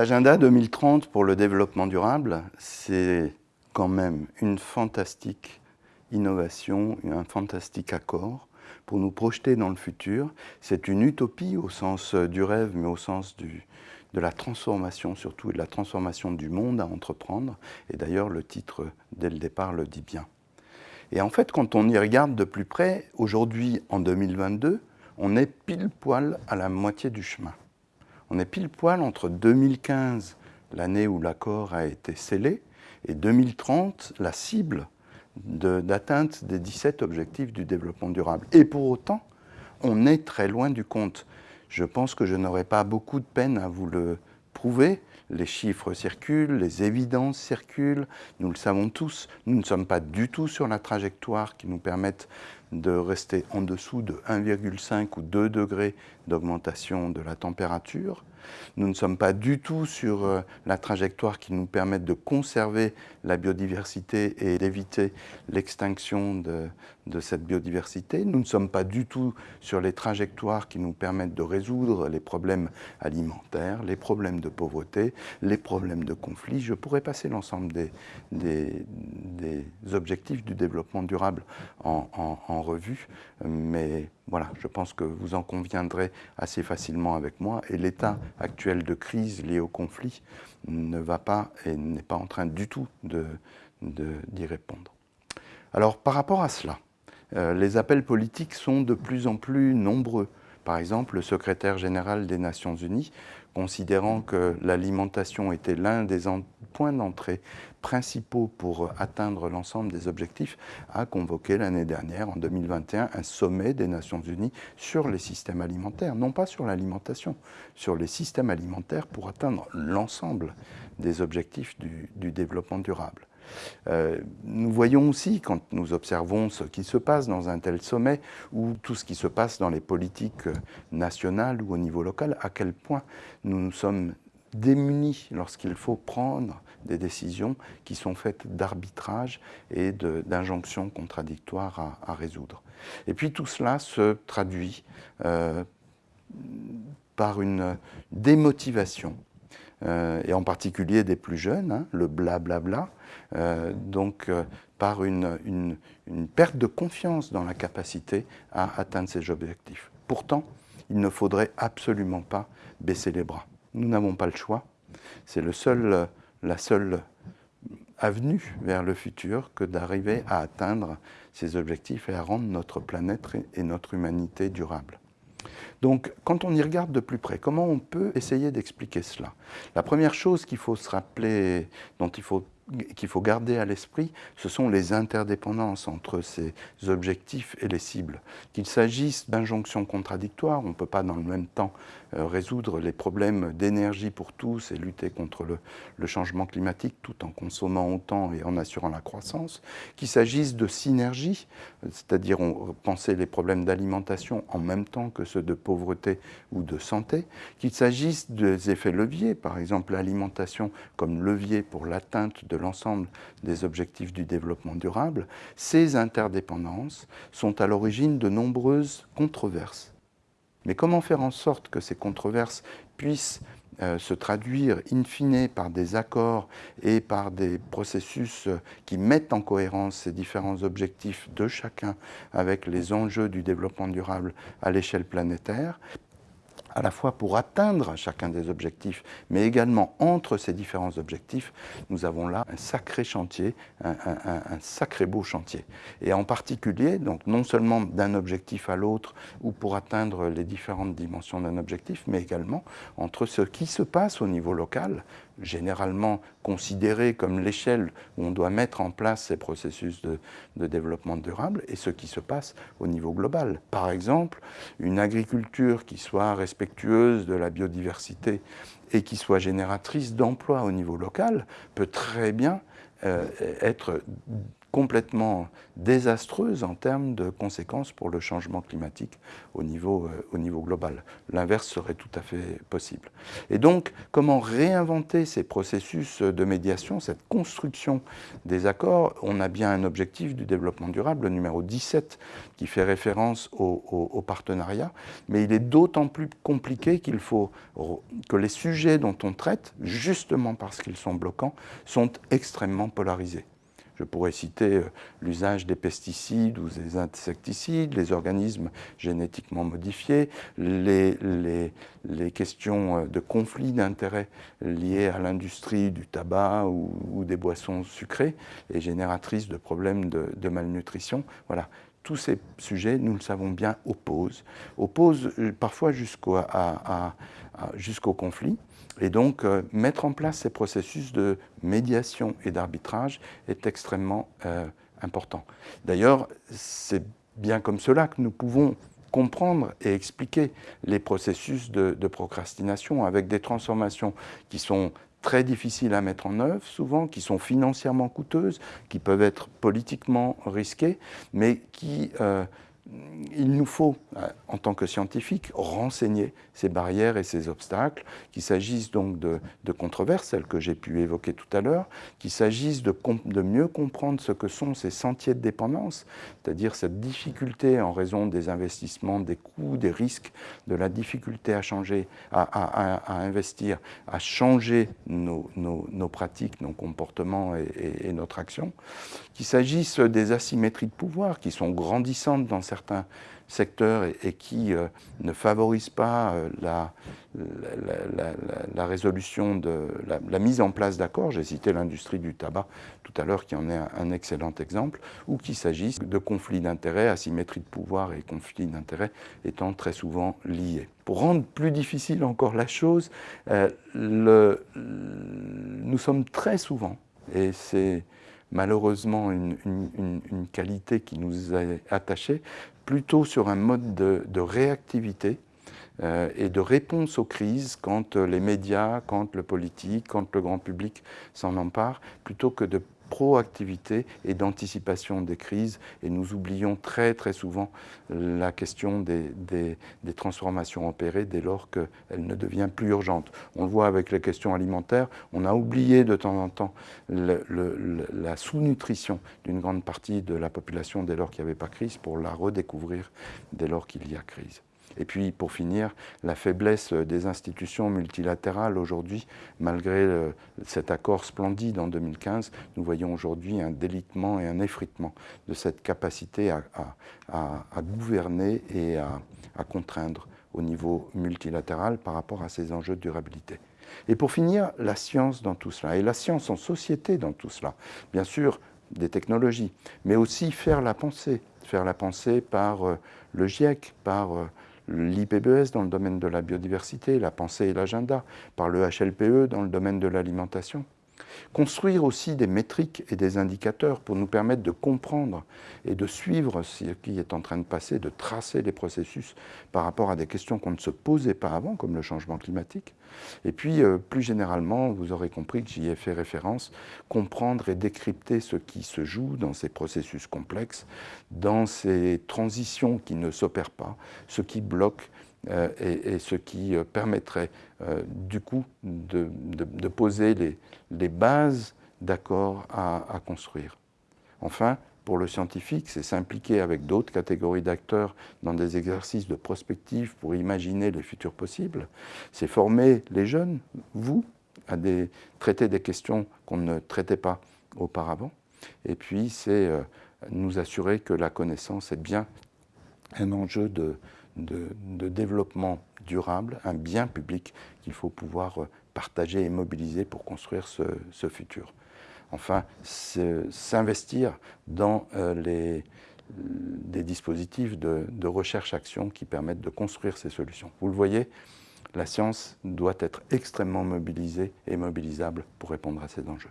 L'agenda 2030 pour le développement durable, c'est quand même une fantastique innovation, un fantastique accord pour nous projeter dans le futur. C'est une utopie au sens du rêve, mais au sens de la transformation surtout, et de la transformation du monde à entreprendre. Et d'ailleurs, le titre, dès le départ, le dit bien. Et en fait, quand on y regarde de plus près, aujourd'hui, en 2022, on est pile poil à la moitié du chemin. On est pile poil entre 2015, l'année où l'accord a été scellé, et 2030, la cible d'atteinte des 17 objectifs du développement durable. Et pour autant, on est très loin du compte. Je pense que je n'aurai pas beaucoup de peine à vous le prouver. Les chiffres circulent, les évidences circulent, nous le savons tous. Nous ne sommes pas du tout sur la trajectoire qui nous permette de rester en dessous de 1,5 ou 2 degrés d'augmentation de la température. Nous ne sommes pas du tout sur euh, la trajectoire qui nous permette de conserver la biodiversité et d'éviter l'extinction de, cette biodiversité. Nous ne sommes pas du tout sur les trajectoires qui nous permettent de résoudre les problèmes alimentaires, les problèmes de pauvreté, les problèmes de conflit. Je pourrais passer l'ensemble des, objectifs du développement durable en revue, mais voilà, je pense que vous en conviendrez assez facilement avec moi. Et l'état actuel de crise lié au conflit ne va pas et n'est pas en train du tout d'y de, répondre. Alors, par rapport à cela, euh, les appels politiques sont de plus en plus nombreux. Par exemple, le secrétaire général des Nations Unies considérant que l'alimentation était l'un des points d'entrée principaux pour atteindre l'ensemble des objectifs, a convoqué l'année dernière, en 2021, un sommet des Nations Unies sur les systèmes alimentaires, non pas sur l'alimentation, sur les systèmes alimentaires pour atteindre l'ensemble des objectifs du, du développement durable. Euh, nous voyons aussi, quand nous observons ce qui se passe dans un tel sommet, ou tout ce qui se passe dans les politiques nationales ou au niveau local, à quel point nous nous sommes démunis lorsqu'il faut prendre des décisions qui sont faites d'arbitrage et d'injonctions contradictoires à, résoudre. Et puis tout cela se traduit euh, par une démotivation euh, et en particulier des plus jeunes, hein, le blablabla, bla, bla, euh, donc euh, par une, perte de confiance dans la capacité à atteindre ces objectifs. Pourtant, il ne faudrait absolument pas baisser les bras. Nous n'avons pas le choix. C'est seul, la seule avenue vers le futur que d'arriver à atteindre ces objectifs et à rendre notre planète et notre humanité durable. Donc, quand on y regarde de plus près, comment on peut essayer d'expliquer cela? La première chose qu'il faut se rappeler, dont il faut qu'il faut garder à l'esprit, ce sont les interdépendances entre ces objectifs et les cibles. Qu'il s'agisse d'injonctions contradictoires, on ne peut pas dans le même temps résoudre les problèmes d'énergie pour tous et lutter contre le, le, changement climatique tout en consommant autant et en assurant la croissance, qu'il s'agisse de synergie, c'est-à-dire penser les problèmes d'alimentation en même temps que ceux de pauvreté ou de santé, qu'il s'agisse des effets leviers, par exemple l'alimentation comme levier pour l'atteinte de l'ensemble des objectifs du développement durable, ces interdépendances sont à l'origine de nombreuses controverses. Mais comment faire en sorte que ces controverses puissent euh, se traduire in fine par des accords et par des processus qui mettent en cohérence ces différents objectifs de chacun avec les enjeux du développement durable à l'échelle planétaire? À la fois pour atteindre chacun des objectifs, mais également entre ces différents objectifs, nous avons là un sacré chantier, un, sacré beau chantier. Et en particulier, donc non seulement d'un objectif à l'autre ou pour atteindre les différentes dimensions d'un objectif, mais également entre ce qui se passe au niveau local, généralement considéré comme l'échelle où on doit mettre en place ces processus de, développement durable et ce qui se passe au niveau global. Par exemple, une agriculture qui soit respectueuse de la biodiversité et qui soit génératrice d'emplois au niveau local peut très bien euh, être complètement désastreuse en termes de conséquences pour le changement climatique au niveau, euh, au niveau global. L'inverse serait tout à fait possible. Et donc, comment réinventer ces processus de médiation, cette construction des accords? On a bien un objectif du développement durable, le numéro 17, qui fait référence au, au partenariat, mais il est d'autant plus compliqué qu'il faut que les sujets dont on traite, justement parce qu'ils sont bloquants, sont extrêmement polarisés. Je pourrais citer euh, l'usage des pesticides ou des insecticides, les organismes génétiquement modifiés, les, questions euh, de conflits d'intérêts liés à l'industrie du tabac ou, des boissons sucrées et génératrices de problèmes de, malnutrition. Voilà. Tous ces sujets, nous le savons bien, opposent, opposent euh, parfois jusqu'au conflit. Et donc, euh, mettre en place ces processus de médiation et d'arbitrage est extrêmement euh, important. D'ailleurs, c'est bien comme cela que nous pouvons comprendre et expliquer les processus de, de, procrastination avec des transformations qui sont très difficiles à mettre en œuvre, souvent, qui sont financièrement coûteuses, qui peuvent être politiquement risquées, mais qui euh, il nous faut, euh, en tant que scientifiques, renseigner ces barrières et ces obstacles, qu'il s'agisse donc de, controverses, celles que j'ai pu évoquer tout à l'heure, qu'il s'agisse de, mieux comprendre ce que sont ces sentiers de dépendance, c'est-à-dire cette difficulté en raison des investissements, des coûts, des risques, de la difficulté à changer, à, investir, à changer nos, pratiques, nos comportements et notre action, qu'il s'agisse des asymétries de pouvoir qui sont grandissantes dans certains secteurs et, qui euh, ne favorisent pas euh, la, résolution de la, mise en place d'accords. J'ai cité l'industrie du tabac tout à l'heure qui en est un, excellent exemple, ou qu'il s'agisse de conflits d'intérêts, asymétrie de pouvoir et conflits d'intérêts étant très souvent liés. Pour rendre plus difficile encore la chose, euh, nous sommes très souvent, et c'est malheureusement une, qualité qui nous est attachée, plutôt sur un mode de, réactivité euh, et de réponse aux crises quand les médias, quand le politique, quand le grand public s'en empare, plutôt que de proactivité et d'anticipation des crises. Et nous oublions très très souvent la question des, des, transformations opérées dès lors qu'elle ne devient plus urgente. On le voit avec les questions alimentaires, on a oublié de temps en temps la sous-nutrition d'une grande partie de la population dès lors qu'il n'y avait pas crise pour la redécouvrir dès lors qu'il y a crise. Et puis, pour finir, la faiblesse des institutions multilatérales aujourd'hui, malgré euh, cet accord splendide en 2015, nous voyons aujourd'hui un délitement et un effritement de cette capacité à, gouverner et à, contraindre au niveau multilatéral par rapport à ces enjeux de durabilité. Et pour finir, la science dans tout cela, et la science en société dans tout cela. Bien sûr, des technologies, mais aussi faire la pensée, faire la pensée par euh, le GIEC, par euh, l'IPBES dans le domaine de la biodiversité, la pensée et l'agenda, par le HLPE dans le domaine de l'alimentation. Construire aussi des métriques et des indicateurs pour nous permettre de comprendre et de suivre ce qui est en train de passer, de tracer les processus par rapport à des questions qu'on ne se posait pas avant, comme le changement climatique. Et puis, euh, plus généralement, vous aurez compris que j'y ai fait référence, comprendre et décrypter ce qui se joue dans ces processus complexes, dans ces transitions qui ne s'opèrent pas, ce qui bloque, euh, et, ce qui euh, permettrait euh, du coup de, poser les, bases d'accords à, construire. Enfin, pour le scientifique, c'est s'impliquer avec d'autres catégories d'acteurs dans des exercices de prospective pour imaginer les futurs possibles. C'est former les jeunes, vous, à traiter des questions qu'on ne traitait pas auparavant. Et puis, c'est nous assurer que la connaissance est bien un enjeu de, de, développement durable, un bien public qu'il faut pouvoir euh, partager et mobiliser pour construire ce, futur. Enfin, s'investir dans euh, les, des dispositifs de, de recherche-action qui permettent de construire ces solutions. Vous le voyez, la science doit être extrêmement mobilisée et mobilisable pour répondre à ces enjeux.